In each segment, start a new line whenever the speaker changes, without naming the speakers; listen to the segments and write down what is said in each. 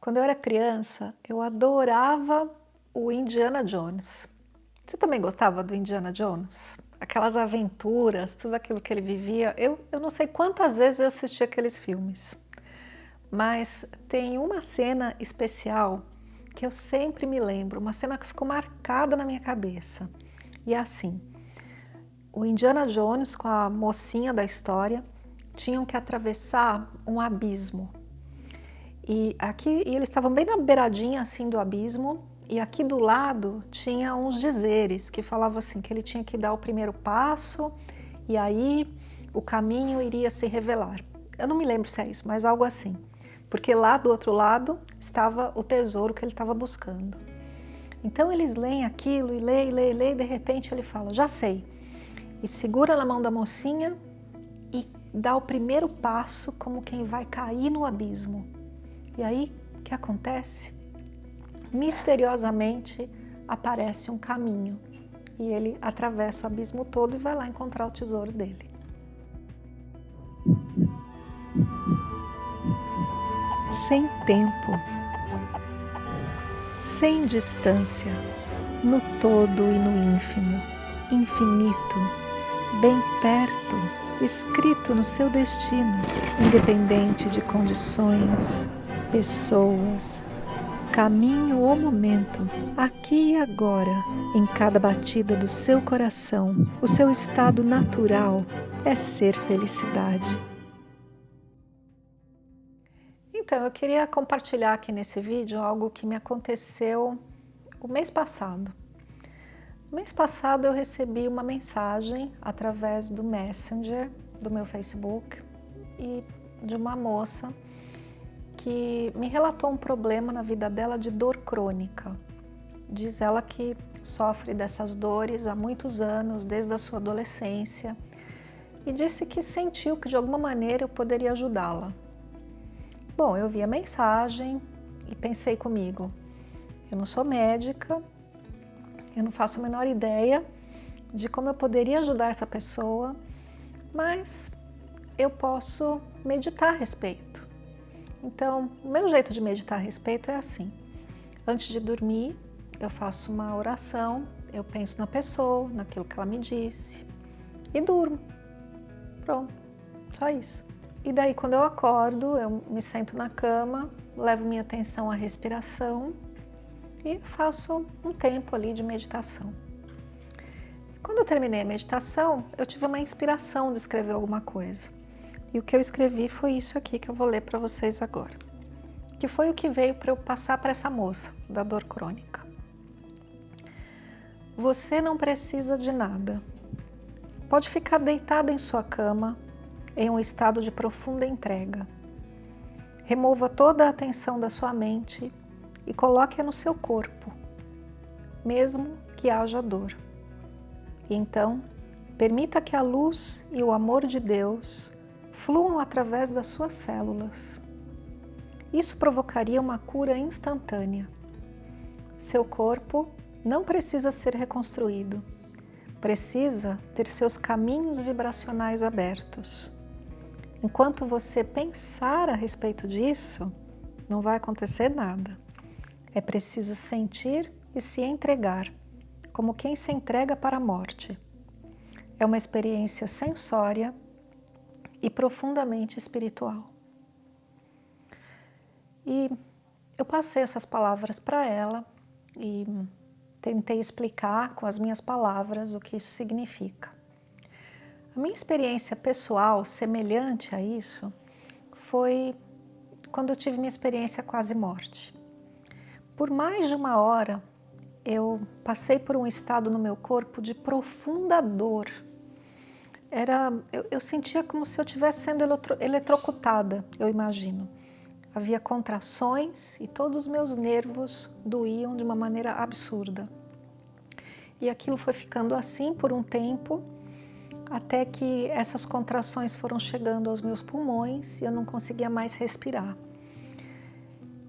Quando eu era criança, eu adorava o Indiana Jones. Você também gostava do Indiana Jones? Aquelas aventuras, tudo aquilo que ele vivia. Eu, eu não sei quantas vezes eu assisti aqueles filmes, mas tem uma cena especial que eu sempre me lembro, uma cena que ficou marcada na minha cabeça. E é assim, o Indiana Jones com a mocinha da história tinham que atravessar um abismo e aqui e eles estavam bem na beiradinha assim do abismo e aqui do lado tinha uns dizeres que falavam assim que ele tinha que dar o primeiro passo e aí o caminho iria se revelar. Eu não me lembro se é isso, mas algo assim. Porque lá do outro lado estava o tesouro que ele estava buscando. Então eles leem aquilo e leem, leem, leem, e de repente ele fala, já sei. E segura na mão da mocinha e dá o primeiro passo como quem vai cair no abismo. E aí, o que acontece? Misteriosamente aparece um caminho e ele atravessa o abismo todo e vai lá encontrar o tesouro dele. Sem tempo, sem distância, no todo e no ínfimo, infinito, bem perto, escrito no seu destino, independente de condições, pessoas, caminho ou momento, aqui e agora, em cada batida do seu coração, o seu estado natural é ser felicidade. Então, eu queria compartilhar aqui nesse vídeo algo que me aconteceu o mês passado. No mês passado eu recebi uma mensagem através do Messenger do meu Facebook e de uma moça que me relatou um problema na vida dela de dor crônica. Diz ela que sofre dessas dores há muitos anos, desde a sua adolescência, e disse que sentiu que de alguma maneira eu poderia ajudá-la. Bom, eu vi a mensagem e pensei comigo, eu não sou médica, eu não faço a menor ideia de como eu poderia ajudar essa pessoa, mas eu posso meditar a respeito. Então, o meu jeito de meditar a respeito é assim. Antes de dormir, eu faço uma oração, eu penso na pessoa, naquilo que ela me disse e durmo. Pronto, só isso. E daí, quando eu acordo, eu me sento na cama, levo minha atenção à respiração e faço um tempo ali de meditação. Quando eu terminei a meditação, eu tive uma inspiração de escrever alguma coisa. E o que eu escrevi foi isso aqui que eu vou ler para vocês agora. Que foi o que veio para eu passar para essa moça da dor crônica. Você não precisa de nada. Pode ficar deitada em sua cama, em um estado de profunda entrega. Remova toda a atenção da sua mente e coloque-a no seu corpo, mesmo que haja dor. Então, permita que a luz e o amor de Deus fluam através das suas células. Isso provocaria uma cura instantânea. Seu corpo não precisa ser reconstruído, precisa ter seus caminhos vibracionais abertos. Enquanto você pensar a respeito disso, não vai acontecer nada. É preciso sentir e se entregar, como quem se entrega para a morte. É uma experiência sensória e profundamente espiritual. E eu passei essas palavras para ela e tentei explicar com as minhas palavras o que isso significa. A minha experiência pessoal semelhante a isso foi quando eu tive minha experiência quase morte. Por mais de uma hora eu passei por um estado no meu corpo de profunda dor era, eu, eu sentia como se eu estivesse sendo eletro, eletrocutada, eu imagino. Havia contrações e todos os meus nervos doíam de uma maneira absurda. E aquilo foi ficando assim por um tempo, até que essas contrações foram chegando aos meus pulmões e eu não conseguia mais respirar.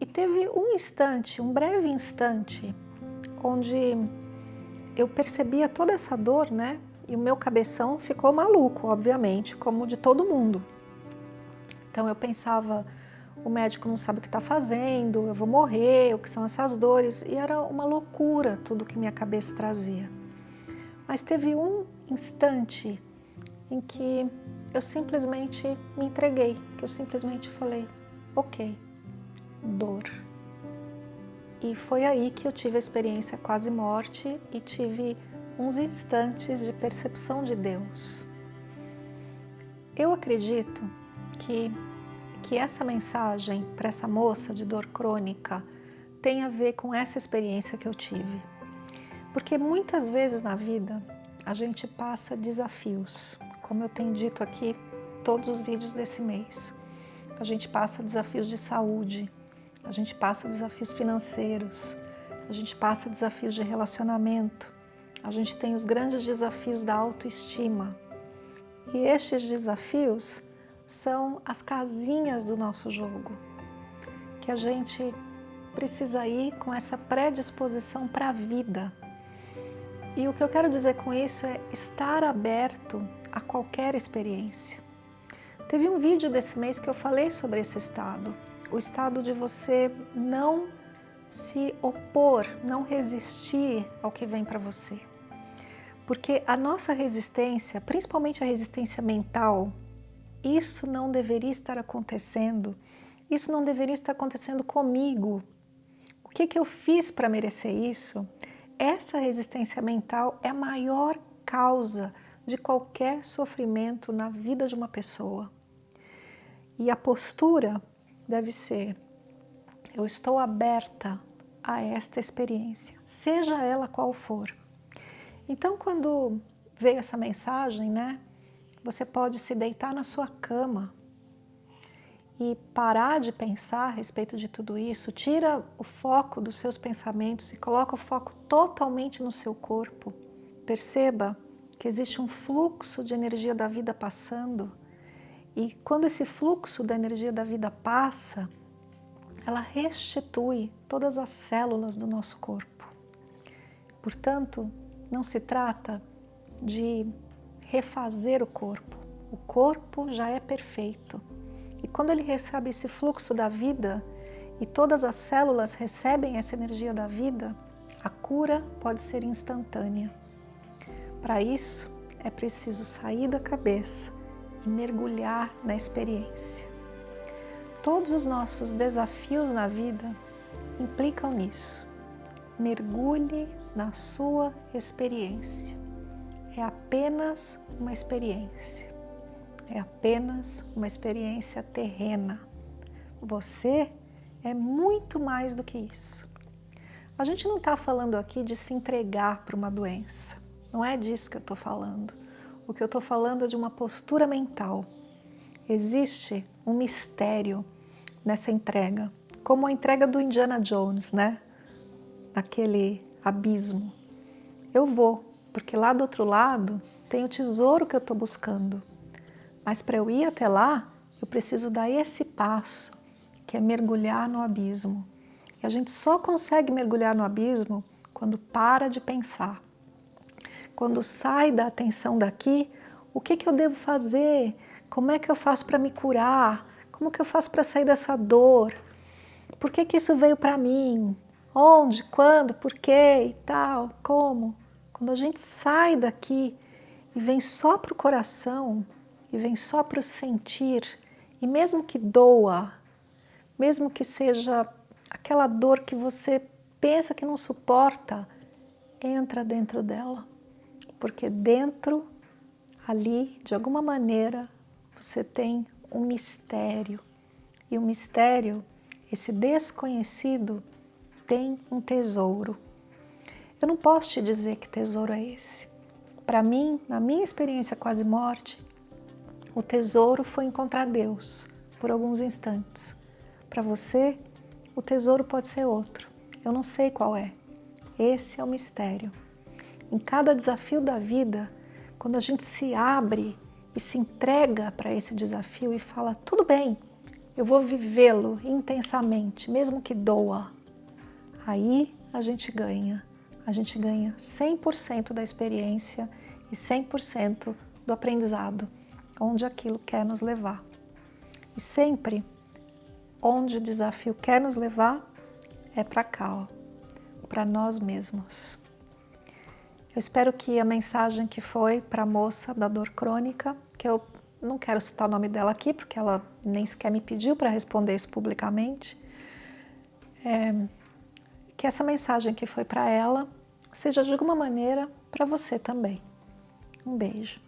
E teve um instante, um breve instante, onde eu percebia toda essa dor, né? E o meu cabeção ficou maluco, obviamente, como de todo mundo. Então eu pensava, o médico não sabe o que está fazendo, eu vou morrer, o que são essas dores. E era uma loucura tudo que minha cabeça trazia. Mas teve um instante em que eu simplesmente me entreguei, que eu simplesmente falei, ok, dor. E foi aí que eu tive a experiência quase morte e tive uns instantes de percepção de Deus. Eu acredito que, que essa mensagem para essa moça de dor crônica tem a ver com essa experiência que eu tive. Porque muitas vezes na vida a gente passa desafios, como eu tenho dito aqui todos os vídeos desse mês. A gente passa desafios de saúde, a gente passa desafios financeiros, a gente passa desafios de relacionamento, a gente tem os grandes desafios da autoestima, e estes desafios são as casinhas do nosso jogo, que a gente precisa ir com essa predisposição para a vida. E o que eu quero dizer com isso é estar aberto a qualquer experiência. Teve um vídeo desse mês que eu falei sobre esse estado, o estado de você não se opor, não resistir ao que vem para você. Porque a nossa resistência, principalmente a resistência mental, isso não deveria estar acontecendo, isso não deveria estar acontecendo comigo. O que, que eu fiz para merecer isso? Essa resistência mental é a maior causa de qualquer sofrimento na vida de uma pessoa. E a postura deve ser, eu estou aberta a esta experiência, seja ela qual for. Então, quando veio essa mensagem, né, você pode se deitar na sua cama e parar de pensar a respeito de tudo isso, tira o foco dos seus pensamentos e coloca o foco totalmente no seu corpo. Perceba que existe um fluxo de energia da vida passando e quando esse fluxo da energia da vida passa, ela restitui todas as células do nosso corpo. Portanto, não se trata de refazer o corpo. O corpo já é perfeito. E quando ele recebe esse fluxo da vida e todas as células recebem essa energia da vida, a cura pode ser instantânea. Para isso, é preciso sair da cabeça e mergulhar na experiência. Todos os nossos desafios na vida implicam nisso. Mergulhe na sua experiência. É apenas uma experiência. É apenas uma experiência terrena. Você é muito mais do que isso. A gente não está falando aqui de se entregar para uma doença. Não é disso que eu estou falando. O que eu estou falando é de uma postura mental. Existe um mistério nessa entrega, como a entrega do Indiana Jones, né? Naquele abismo. Eu vou, porque lá do outro lado tem o tesouro que eu estou buscando. Mas para eu ir até lá, eu preciso dar esse passo, que é mergulhar no abismo. E a gente só consegue mergulhar no abismo quando para de pensar. Quando sai da atenção daqui, o que, que eu devo fazer? Como é que eu faço para me curar? Como que eu faço para sair dessa dor? Por que, que isso veio para mim? Onde, quando, por quê e tal, como. Quando a gente sai daqui e vem só para o coração, e vem só para o sentir, e mesmo que doa, mesmo que seja aquela dor que você pensa que não suporta, entra dentro dela. Porque dentro, ali, de alguma maneira, você tem um mistério. E o mistério, esse desconhecido, tem um tesouro. Eu não posso te dizer que tesouro é esse. Para mim, na minha experiência quase morte, o tesouro foi encontrar Deus por alguns instantes. Para você, o tesouro pode ser outro. Eu não sei qual é. Esse é o mistério. Em cada desafio da vida, quando a gente se abre e se entrega para esse desafio e fala, tudo bem, eu vou vivê-lo intensamente, mesmo que doa, aí a gente ganha. A gente ganha 100% da experiência e 100% do aprendizado, onde aquilo quer nos levar. E sempre onde o desafio quer nos levar é para cá, para nós mesmos. Eu espero que a mensagem que foi para a moça da dor crônica, que eu não quero citar o nome dela aqui, porque ela nem sequer me pediu para responder isso publicamente, é, que essa mensagem que foi para ela seja de alguma maneira para você também. Um beijo.